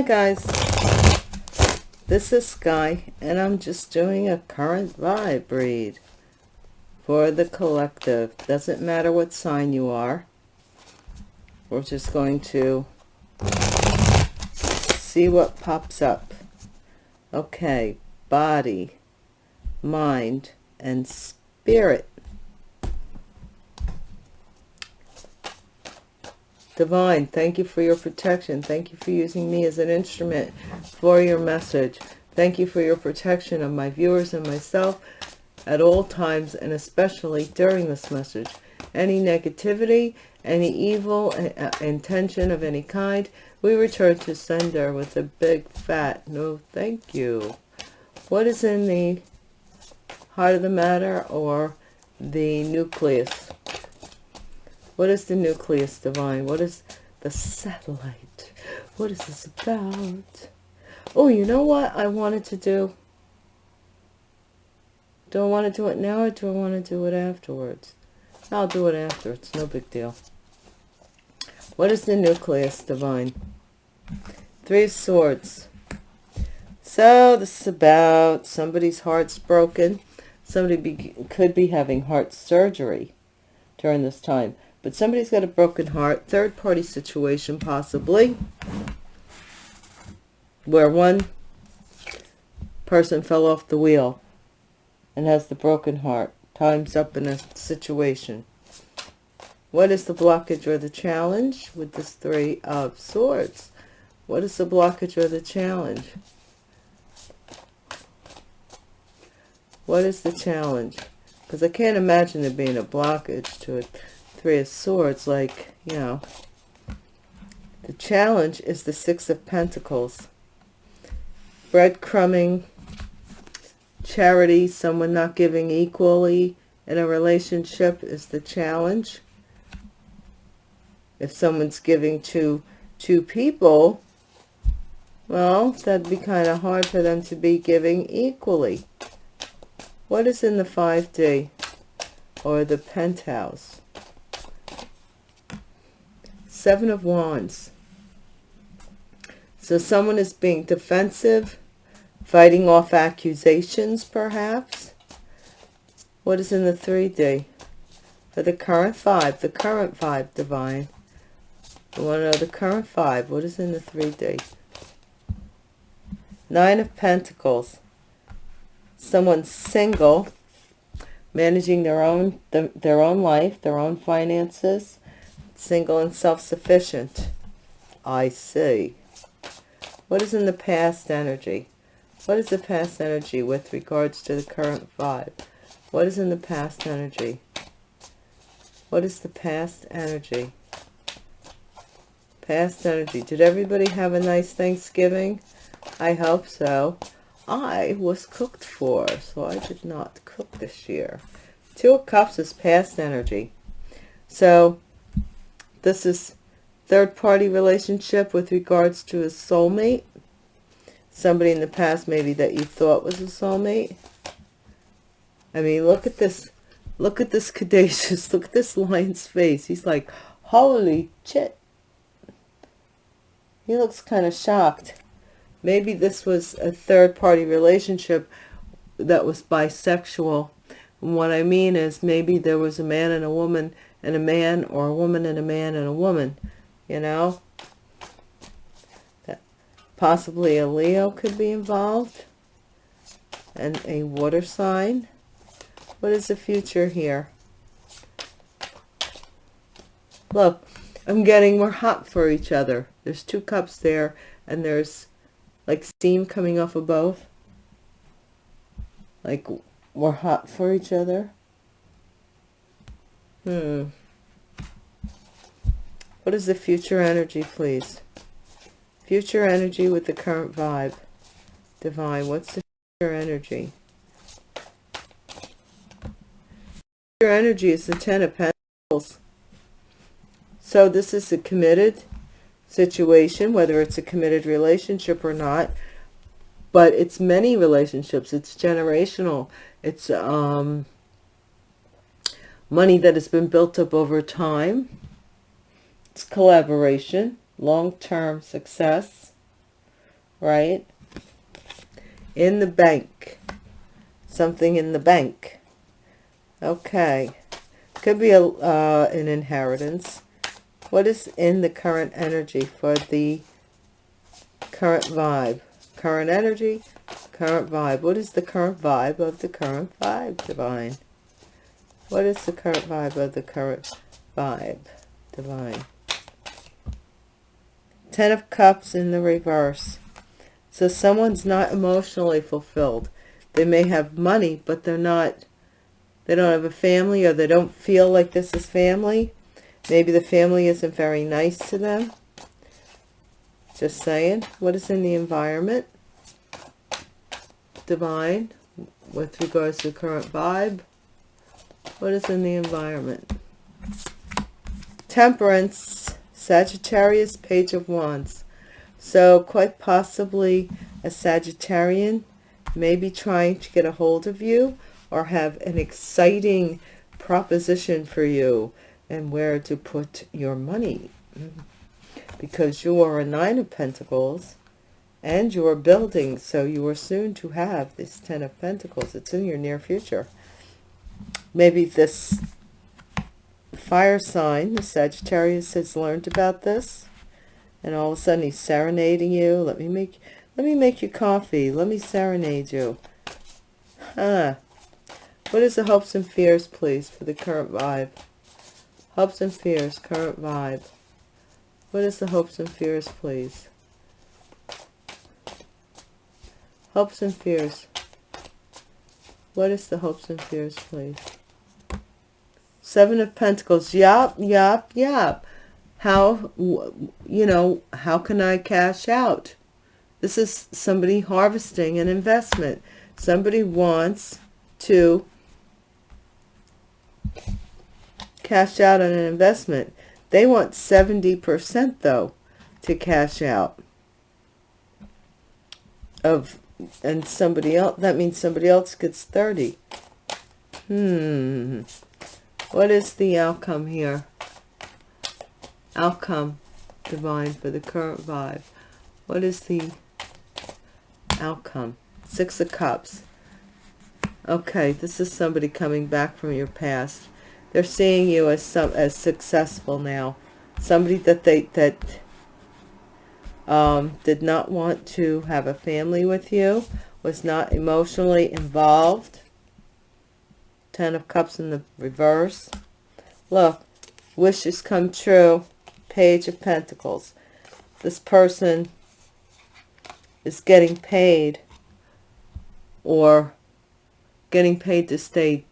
Hi guys, this is Sky and I'm just doing a current vibe read for the collective. Doesn't matter what sign you are. We're just going to see what pops up. Okay, body, mind, and spirit. Divine, thank you for your protection. Thank you for using me as an instrument for your message. Thank you for your protection of my viewers and myself at all times and especially during this message. Any negativity, any evil uh, intention of any kind, we return to sender with a big fat no thank you. What is in the heart of the matter or the nucleus? What is the nucleus divine? What is the satellite? What is this about? Oh, you know what I wanted to do? Do I want to do it now or do I want to do it afterwards? I'll do it after. It's no big deal. What is the nucleus divine? Three of Swords. So this is about somebody's heart's broken. Somebody be, could be having heart surgery during this time but somebody's got a broken heart third party situation possibly where one person fell off the wheel and has the broken heart time's up in a situation. What is the blockage or the challenge with this three of swords? What is the blockage or the challenge? What is the challenge? Because i can't imagine there being a blockage to it Three of Swords, like, you know, the challenge is the Six of Pentacles. Breadcrumbing, charity, someone not giving equally in a relationship is the challenge. If someone's giving to two people, well, that'd be kind of hard for them to be giving equally. What is in the 5D or the penthouse? Seven of Wands. So someone is being defensive, fighting off accusations, perhaps. What is in the 3D? For the current five, the current five, Divine. I want to know the current five. What is in the 3D? Nine of Pentacles. Someone single, managing their own their own life, their own finances, single and self-sufficient. I see. What is in the past energy? What is the past energy with regards to the current vibe? What is in the past energy? What is the past energy? Past energy. Did everybody have a nice Thanksgiving? I hope so. I was cooked for, so I did not cook this year. Two of Cups is past energy. So this is third party relationship with regards to a soulmate. Somebody in the past maybe that you thought was a soulmate. I mean, look at this. Look at this Caduceus. Look at this lion's face. He's like, holy shit. He looks kind of shocked. Maybe this was a third party relationship that was bisexual. And what I mean is maybe there was a man and a woman and a man or a woman and a man and a woman, you know. That possibly a Leo could be involved and a water sign. What is the future here? Look, I'm getting we're hot for each other. There's two cups there and there's like steam coming off of both. Like we're hot for each other. Hmm. What is the future energy, please? Future energy with the current vibe. Divine, what's the future energy? Future energy is the Ten of Pentacles. So this is a committed situation, whether it's a committed relationship or not. But it's many relationships. It's generational. It's um, money that has been built up over time. It's collaboration, long-term success. right? In the bank. Something in the bank. Okay. Could be a, uh, an inheritance. What is in the current energy for the current vibe? Current energy, current vibe. What is the current vibe of the current vibe, Divine? What is the current vibe of the current vibe, Divine? Ten of Cups in the reverse. So someone's not emotionally fulfilled. They may have money, but they're not, they don't have a family or they don't feel like this is family. Maybe the family isn't very nice to them. Just saying. What is in the environment? Divine, with regards to the current vibe. What is in the environment? Temperance, Sagittarius, Page of Wands. So quite possibly a Sagittarian may be trying to get a hold of you or have an exciting proposition for you and where to put your money. Because you are a Nine of Pentacles and you are building, so you are soon to have this Ten of Pentacles. It's in your near future. Maybe this fire sign, the Sagittarius has learned about this and all of a sudden he's serenading you. Let me make let me make you coffee. Let me serenade you. Huh. What is the hopes and fears, please, for the current vibe? Hopes and fears, current vibe. What is the hopes and fears, please? Hopes and fears. What is the hopes and fears, please? Seven of Pentacles. Yup, yup, yup. How, you know, how can I cash out? This is somebody harvesting an investment. Somebody wants to cash out on an investment. They want 70% though to cash out of and somebody else that means somebody else gets 30 hmm. What is the outcome here? Outcome divine for the current vibe. What is the outcome? Six of cups. Okay this is somebody coming back from your past. They're seeing you as some as successful now. Somebody that they that um, did not want to have a family with you was not emotionally involved. Ten of cups in the reverse. Look wishes come true. Page of pentacles. This person is getting paid or getting paid to stay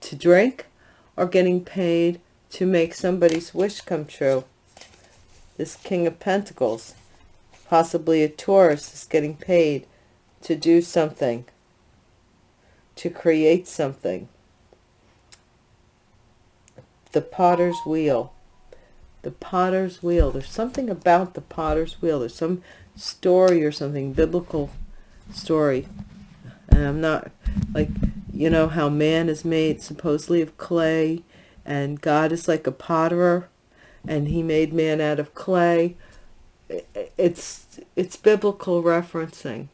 to drink or getting paid to make somebody's wish come true. This King of Pentacles, possibly a Taurus, is getting paid to do something, to create something. The Potter's Wheel. The Potter's Wheel. There's something about the Potter's Wheel. There's some story or something, biblical story. And I'm not, like, you know how man is made supposedly of clay and God is like a potterer and he made man out of clay. It's, it's biblical referencing.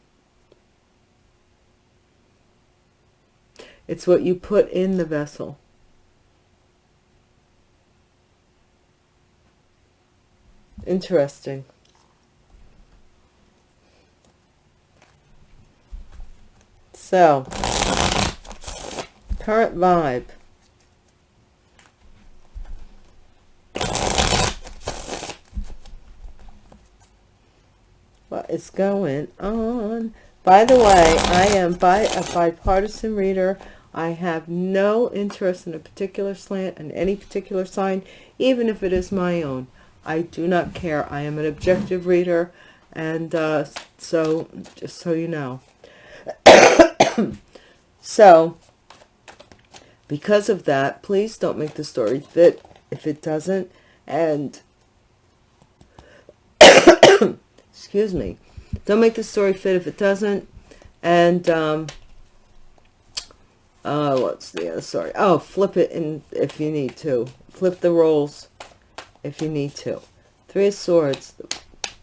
It's what you put in the vessel. Interesting. So, current vibe. Is going on? By the way, I am by a bipartisan reader. I have no interest in a particular slant and any particular sign, even if it is my own. I do not care. I am an objective reader, and uh, so just so you know. so, because of that, please don't make the story fit if it doesn't. And, excuse me, don't make the story fit if it doesn't. And, um, uh, what's the other story? Oh, flip it in if you need to. Flip the roles if you need to. Three of Swords,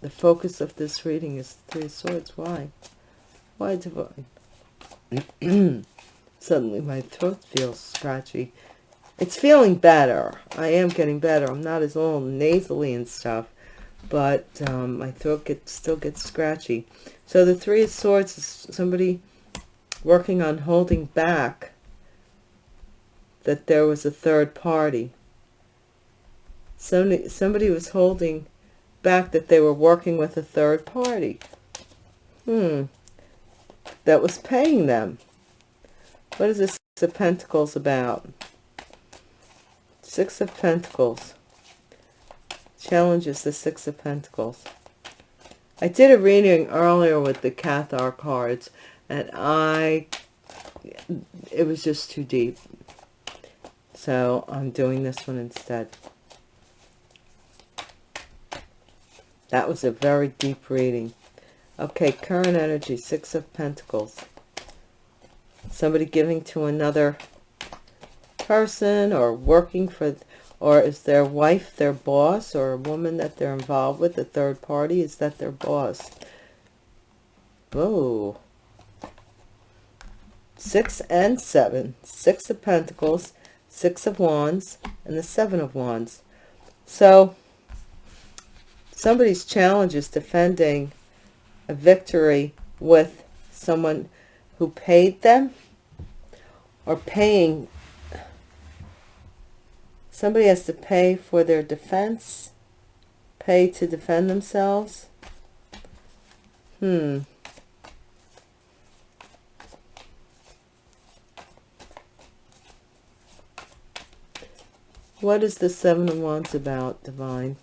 the focus of this reading is Three of Swords. Why? Why divine? Suddenly my throat feels scratchy. It's feeling better. I am getting better. I'm not as all nasally and stuff, but um, my throat gets, still gets scratchy. So the Three of Swords is somebody working on holding back that there was a third party. Somebody, somebody was holding back that they were working with a third party. Hmm. That was paying them. What is this Six of Pentacles about? Six of Pentacles. Challenges the Six of Pentacles. I did a reading earlier with the Cathar cards, and I, it was just too deep. So I'm doing this one instead. That was a very deep reading. Okay, current energy, Six of Pentacles. Somebody giving to another person or working for, or is their wife their boss or a woman that they're involved with, a third party, is that their boss? Whoa. Six and seven. Six of Pentacles, Six of Wands, and the Seven of Wands. So, somebody's challenge is defending a victory with someone who paid them or paying somebody has to pay for their defense pay to defend themselves. Hmm. What is the seven of wands about divine?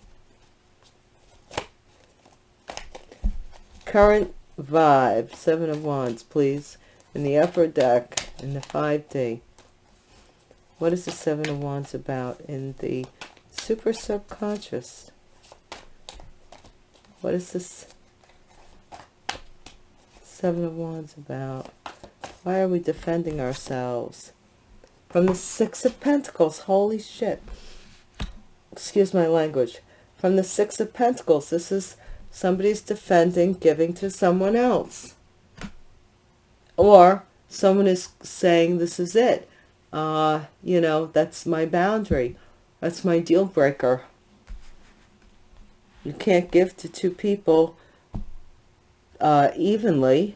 Current vibe seven of wands please. In the upper deck in the 5d what is the seven of wands about in the super subconscious? What is this seven of wands about? Why are we defending ourselves from the six of pentacles? Holy shit. Excuse my language. From the six of pentacles this is somebody's defending giving to someone else. Or someone is saying this is it uh you know that's my boundary that's my deal breaker you can't give to two people uh evenly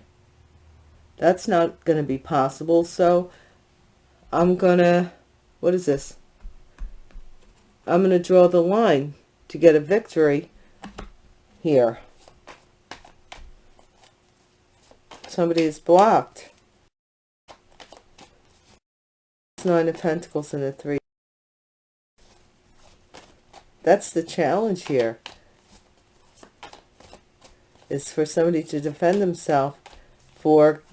that's not going to be possible so i'm gonna what is this i'm going to draw the line to get a victory here. Somebody is blocked. Nine of Pentacles and a Three. That's the challenge here. Is for somebody to defend themselves for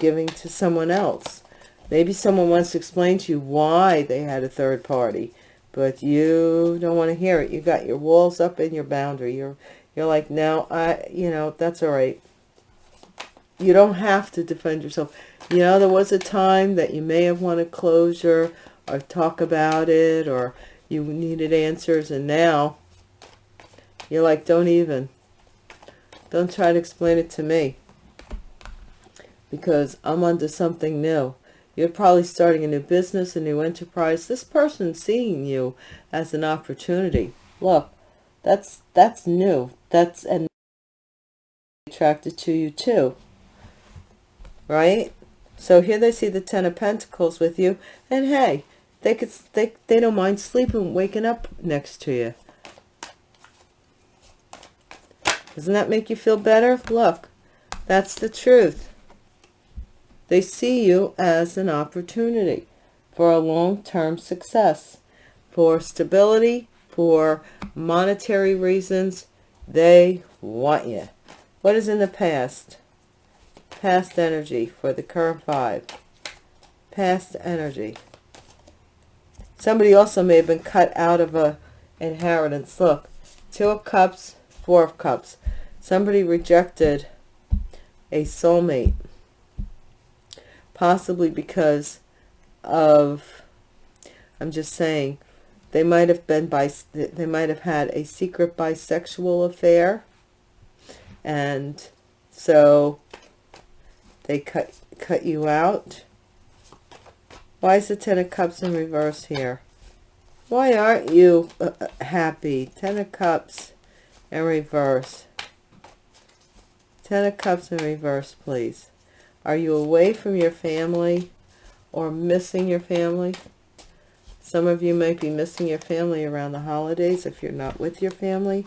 giving to someone else. Maybe someone wants to explain to you why they had a third party, but you don't want to hear it. You got your walls up and your boundary. You're you're like, no, I, you know, that's all right. You don't have to defend yourself. You know, there was a time that you may have wanted closure or talk about it or you needed answers. And now you're like, don't even. Don't try to explain it to me because I'm onto something new. You're probably starting a new business, a new enterprise. This person's seeing you as an opportunity. Look, that's that's new that's and attracted to you too right so here they see the ten of pentacles with you and hey they could they, they don't mind sleeping waking up next to you doesn't that make you feel better look that's the truth they see you as an opportunity for a long-term success for stability for monetary reasons. They want you. What is in the past? Past energy for the current five. Past energy. Somebody also may have been cut out of a inheritance. Look, two of cups, four of cups. Somebody rejected a soulmate. Possibly because of, I'm just saying, they might have been by they might have had a secret bisexual affair and so they cut cut you out? Why is the ten of cups in reverse here? Why aren't you uh, uh, happy? Ten of cups in reverse. Ten of cups in reverse please. Are you away from your family or missing your family? Some of you might be missing your family around the holidays if you're not with your family.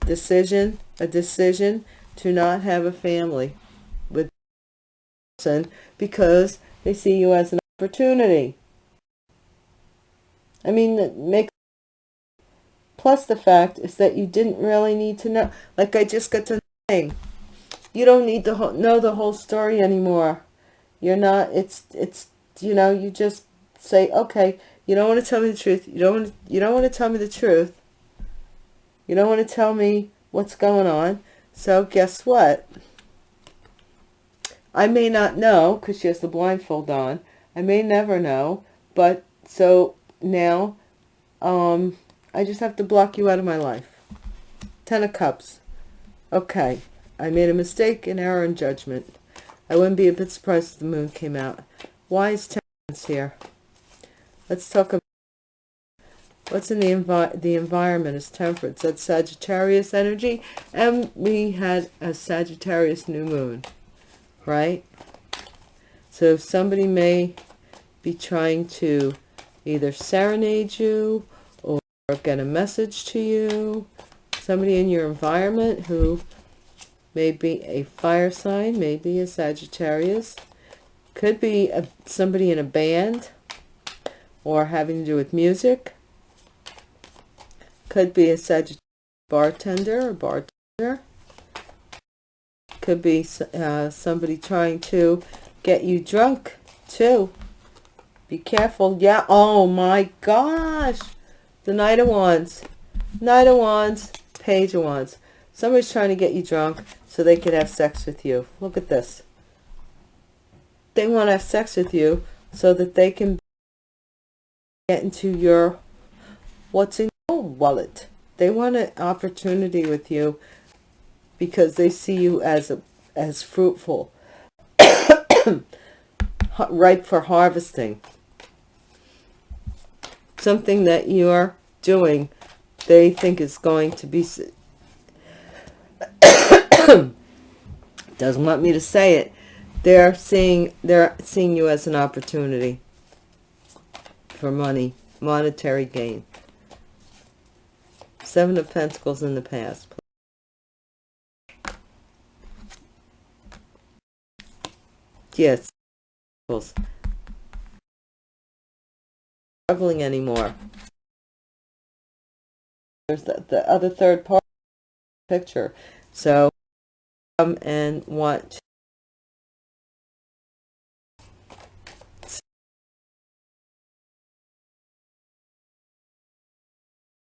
Decision a decision to not have a family person because they see you as an opportunity. I mean, that makes plus the fact is that you didn't really need to know. Like I just got to saying, you don't need to know the whole story anymore. You're not. It's it's you know you just say okay. You don't want to tell me the truth. You don't want to, you don't want to tell me the truth. You don't want to tell me what's going on. So guess what? I may not know because she has the blindfold on. I may never know. But so now um, I just have to block you out of my life. Ten of Cups. Okay. I made a mistake, an error in judgment. I wouldn't be a bit surprised if the moon came out. Why is Temperance here? Let's talk about What's in the, envi the environment is temperance. That's Sagittarius energy. And we had a Sagittarius new moon, right? So somebody may be trying to either serenade you or get a message to you. Somebody in your environment who may be a fire sign, maybe a Sagittarius. Could be a, somebody in a band or having to do with music could be a Sagittarius bartender or bartender. Could be uh, somebody trying to get you drunk too. Be careful. Yeah. Oh my gosh. The Knight of Wands. Knight of Wands. Page of Wands. Somebody's trying to get you drunk so they could have sex with you. Look at this. They want to have sex with you so that they can get into your what's in your wallet. They want an opportunity with you because they see you as a, as fruitful, ripe for harvesting. Something that you're doing, they think is going to be. Doesn't want me to say it. They're seeing they're seeing you as an opportunity for money, monetary gain. Seven of Pentacles in the past. Yes. Struggling anymore. There's the, the other third part of the picture. So come and want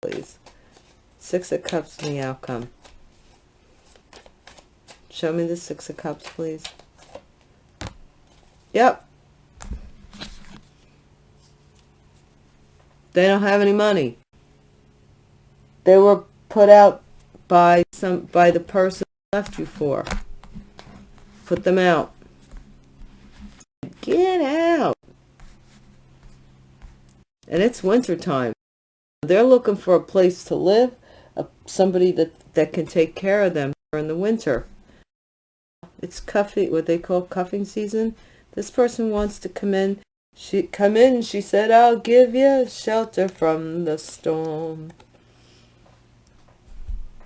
please. Six of Cups in the outcome. Show me the Six of Cups, please. Yep. They don't have any money. They were put out by some by the person left you for. Put them out. Get out. And it's winter time. They're looking for a place to live somebody that, that can take care of them in the winter. It's cuffing, what they call cuffing season. This person wants to come in. She come in, she said, I'll give you shelter from the storm.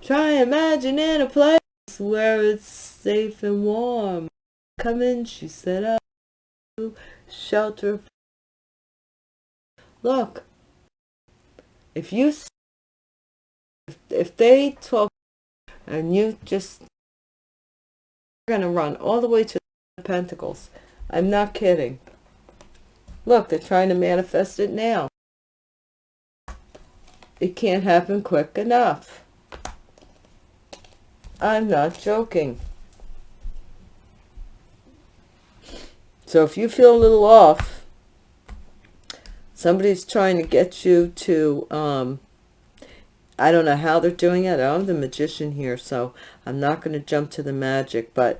Try imagining a place where it's safe and warm. Come in, she said, I'll give you shelter. Look, if you if, if they talk and you just you're going to run all the way to the pentacles i'm not kidding. Look they're trying to manifest it now. It can't happen quick enough. I'm not joking. So if you feel a little off somebody's trying to get you to um, I don't know how they're doing it. I'm the magician here, so I'm not going to jump to the magic, but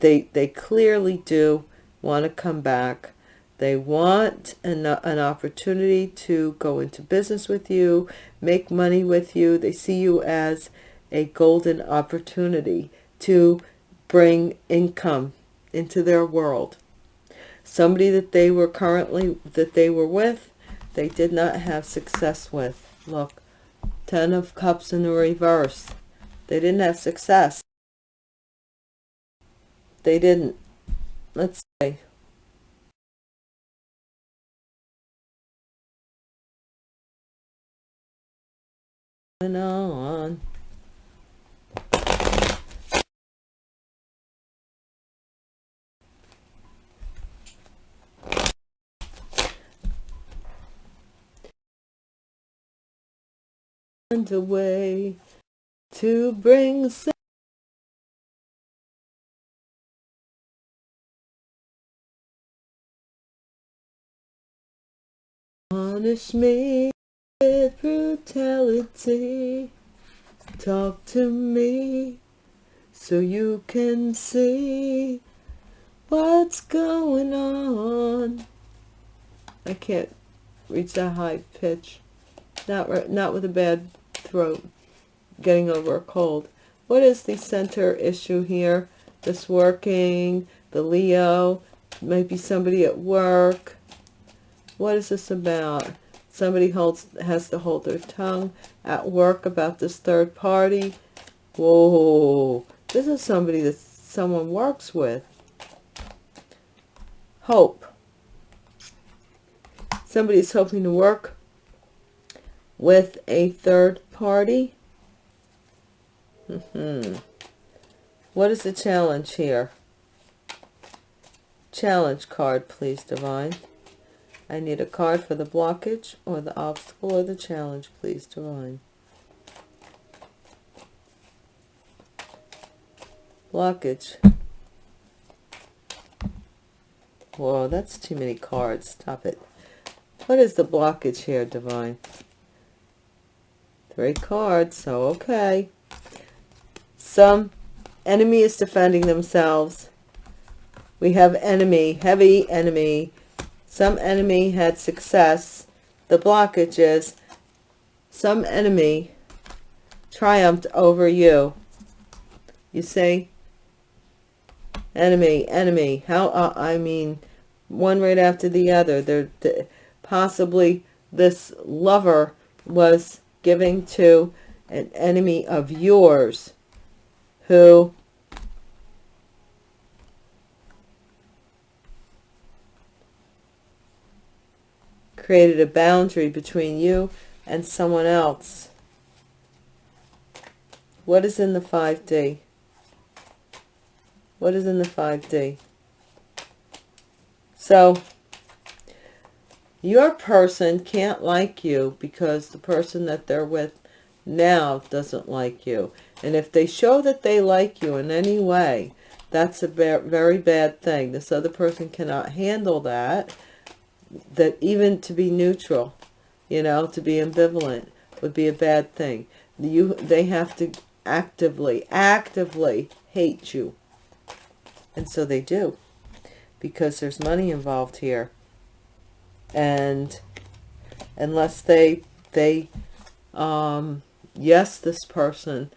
they they clearly do want to come back. They want an, an opportunity to go into business with you, make money with you. They see you as a golden opportunity to bring income into their world. Somebody that they were currently, that they were with, they did not have success with. Look, Ten of Cups in the reverse. They didn't have success. They didn't. Let's see. And on. And away to bring Punish me with brutality. Talk to me so you can see what's going on. I can't reach that high pitch. Not, not with a bad throat, getting over a cold. What is the center issue here? This working, the Leo, might be somebody at work. What is this about? Somebody holds has to hold their tongue at work about this third party. Whoa, this is somebody that someone works with. Hope. Somebody's hoping to work with a third party. Mm -hmm. What is the challenge here? Challenge card, please, Divine. I need a card for the blockage or the obstacle or the challenge, please, Divine. Blockage. Whoa, that's too many cards. Stop it. What is the blockage here, Divine? Three cards, so okay. Some enemy is defending themselves. We have enemy, heavy enemy. Some enemy had success. The blockage is some enemy triumphed over you. You see? Enemy, enemy. How, uh, I mean, one right after the other. They're, possibly this lover was giving to an enemy of yours who created a boundary between you and someone else. What is in the 5D? What is in the 5D? So, your person can't like you because the person that they're with now doesn't like you. And if they show that they like you in any way, that's a very bad thing. This other person cannot handle that. That even to be neutral, you know, to be ambivalent would be a bad thing. You, They have to actively, actively hate you. And so they do. Because there's money involved here and unless they they um yes this person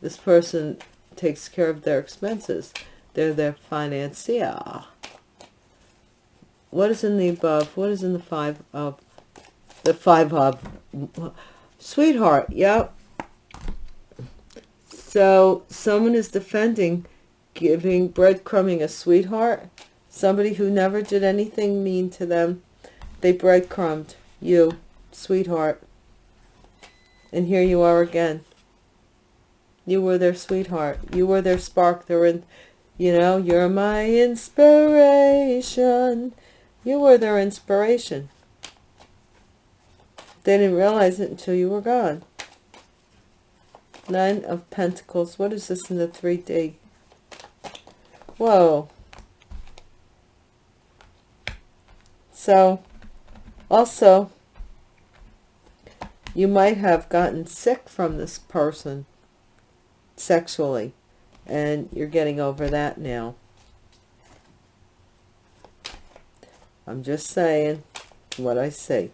this person takes care of their expenses they're their financier what is in the above what is in the five of the five of sweetheart yep so someone is defending giving breadcrumbing a sweetheart Somebody who never did anything mean to them. They breadcrumbed you, sweetheart. And here you are again. You were their sweetheart. You were their spark. They're in, you know, you're my inspiration. You were their inspiration. They didn't realize it until you were gone. Nine of Pentacles. What is this in the 3D? Whoa. So, also, you might have gotten sick from this person sexually and you're getting over that now. I'm just saying what I see.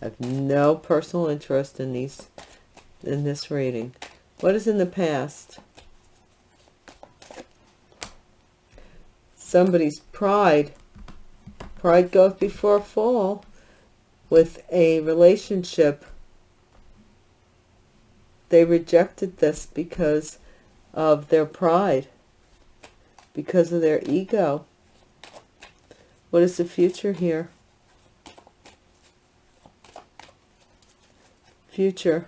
I have no personal interest in these in this reading. What is in the past? Somebody's pride. Pride goes before a fall with a relationship. They rejected this because of their pride, because of their ego. What is the future here? Future.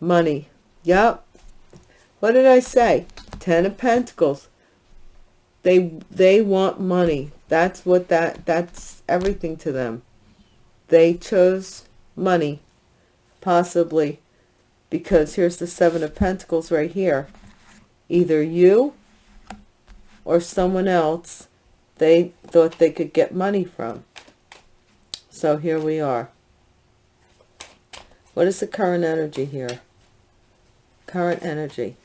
Money. Yep. What did I say? Ten of Pentacles. They they want money. That's what that that's everything to them. They chose money. Possibly because here's the Seven of Pentacles right here. Either you or someone else they thought they could get money from. So here we are. What is the current energy here? current energy.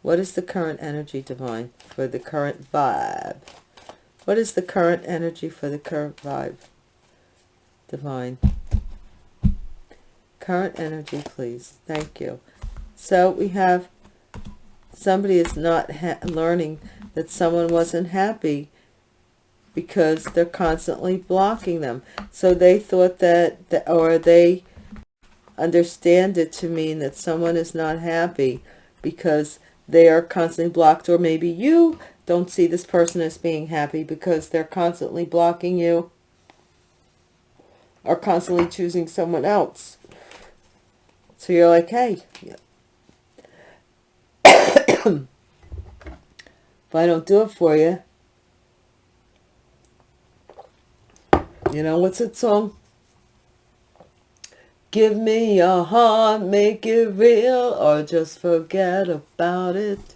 What is the current energy, Divine, for the current vibe? What is the current energy for the current vibe, Divine? Current energy, please. Thank you. So we have somebody is not learning that someone wasn't happy because they're constantly blocking them. So they thought that, or they understand it to mean that someone is not happy because they are constantly blocked or maybe you don't see this person as being happy because they're constantly blocking you or constantly choosing someone else. So you're like, hey, if I don't do it for you, you know, what's that song? Give me your heart, make it real, or just forget about it.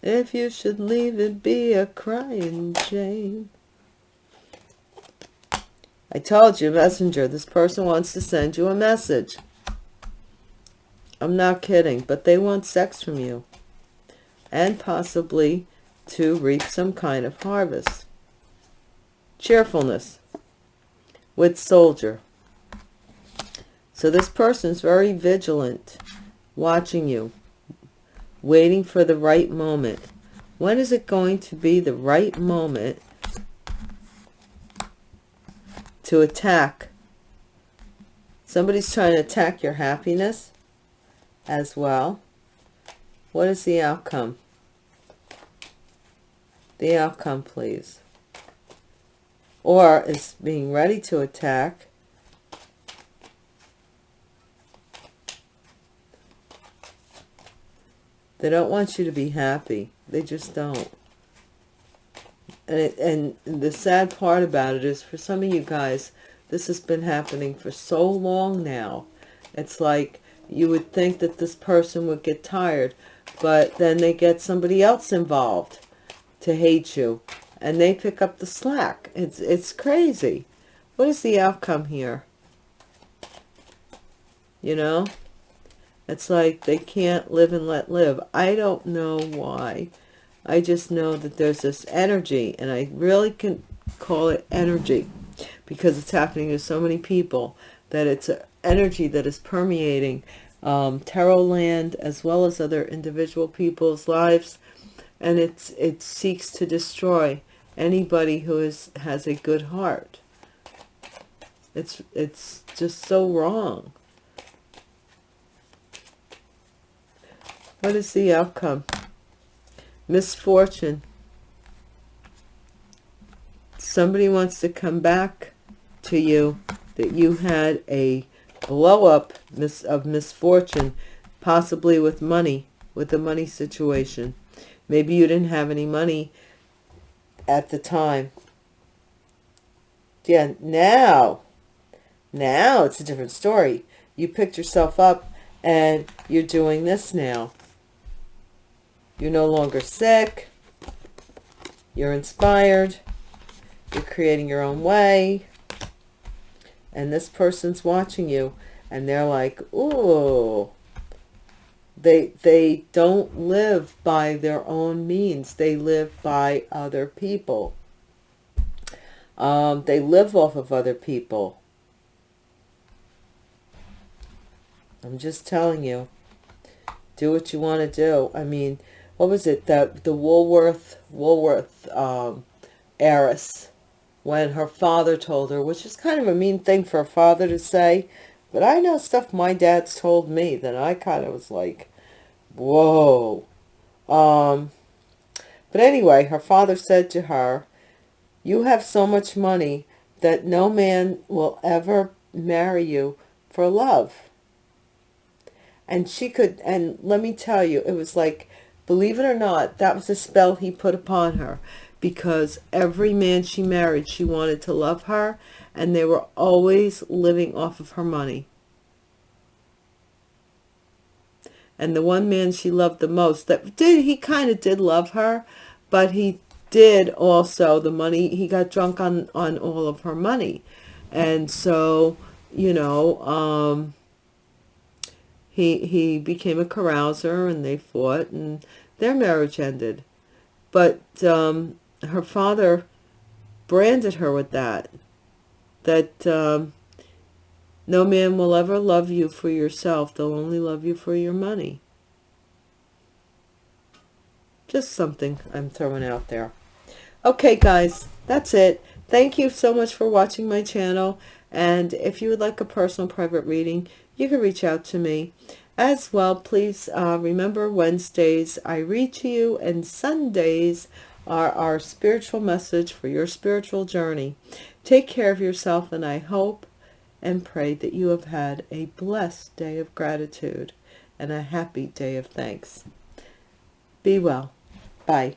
If you should leave it, be a crying Jane. I told you, messenger, this person wants to send you a message. I'm not kidding, but they want sex from you. And possibly to reap some kind of harvest cheerfulness with soldier. So this person is very vigilant, watching you, waiting for the right moment. When is it going to be the right moment to attack? Somebody's trying to attack your happiness as well. What is the outcome? The outcome, please or is being ready to attack. They don't want you to be happy. They just don't. And, it, and the sad part about it is for some of you guys, this has been happening for so long now. It's like you would think that this person would get tired, but then they get somebody else involved to hate you and they pick up the slack. It's, it's crazy. What is the outcome here? You know, it's like they can't live and let live. I don't know why. I just know that there's this energy, and I really can call it energy because it's happening to so many people that it's an energy that is permeating um, tarot land as well as other individual people's lives. And it's it seeks to destroy anybody who is has a good heart. It's it's just so wrong. What is the outcome? Misfortune. Somebody wants to come back to you that you had a blow up mis of misfortune possibly with money with the money situation maybe you didn't have any money at the time. Yeah, now, now it's a different story. You picked yourself up and you're doing this now. You're no longer sick. You're inspired. You're creating your own way. And this person's watching you and they're like, ooh, they, they don't live by their own means. They live by other people. Um, they live off of other people. I'm just telling you. Do what you want to do. I mean, what was it? The, the Woolworth, Woolworth um, heiress when her father told her, which is kind of a mean thing for a father to say, but I know stuff my dad's told me that I kind of was like, whoa. Um, but anyway, her father said to her, you have so much money that no man will ever marry you for love. And she could, and let me tell you, it was like, believe it or not, that was a spell he put upon her because every man she married, she wanted to love her and they were always living off of her money. And the one man she loved the most, that did, he kind of did love her, but he did also, the money, he got drunk on, on all of her money. And so, you know, um, he, he became a carouser and they fought and their marriage ended. But um, her father branded her with that, that um, no man will ever love you for yourself. They'll only love you for your money. Just something I'm throwing out there. Okay, guys, that's it. Thank you so much for watching my channel. And if you would like a personal private reading, you can reach out to me. As well, please uh, remember Wednesdays I read to you and Sundays are our spiritual message for your spiritual journey. Take care of yourself and I hope and pray that you have had a blessed day of gratitude and a happy day of thanks. Be well. Bye.